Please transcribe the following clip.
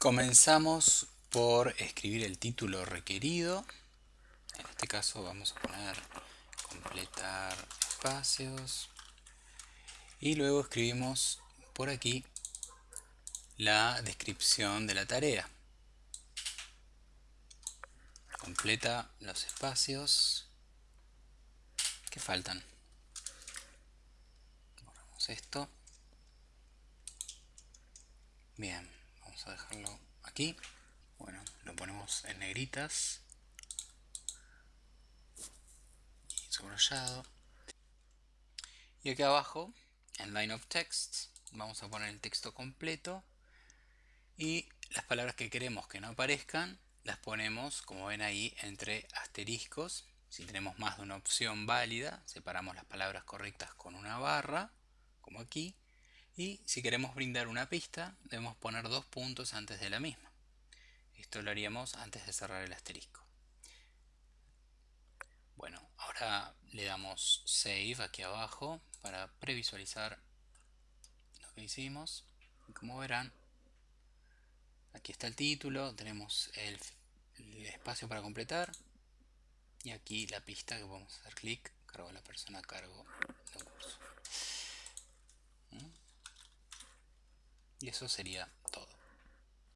Comenzamos por escribir el título requerido. En este caso vamos a poner completar espacios. Y luego escribimos por aquí la descripción de la tarea. Completa los espacios que faltan. Borramos esto. Bien vamos a dejarlo aquí. Bueno, lo ponemos en negritas. Y subrayado. Y aquí abajo en line of text vamos a poner el texto completo. Y las palabras que queremos que no aparezcan las ponemos como ven ahí entre asteriscos. Si tenemos más de una opción válida separamos las palabras correctas con una barra como aquí y si queremos brindar una pista, debemos poner dos puntos antes de la misma. Esto lo haríamos antes de cerrar el asterisco. Bueno, ahora le damos Save aquí abajo para previsualizar lo que hicimos. Como verán, aquí está el título, tenemos el, espacio para completar y aquí la pista que podemos hacer clic, cargo a la persona a cargo del curso. Y eso sería todo.